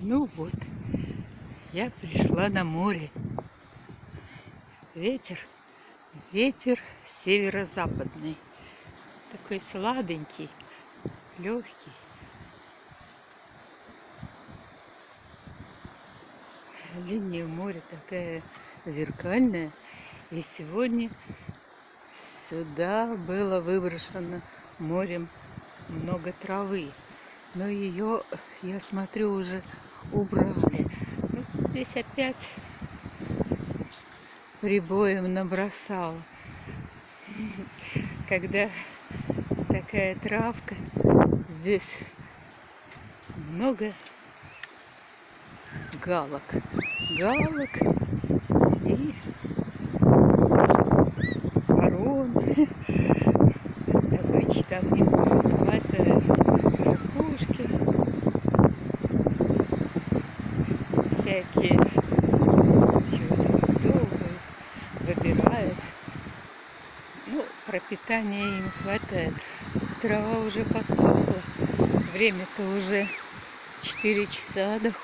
Ну вот, я пришла на море. Ветер, ветер северо-западный. Такой сладенький, легкий. Линия моря такая зеркальная. И сегодня сюда было выброшено морем много травы. Но ее, я смотрю, уже убрали. Ну, здесь опять прибоем набросал. Когда такая травка, здесь много галок. Галок и ворон. Обычно там не хватает Всякие чего-то клевают, выбирают. Ну, пропитания им хватает. Трава уже подсохла. Время-то уже 4 часа доходит.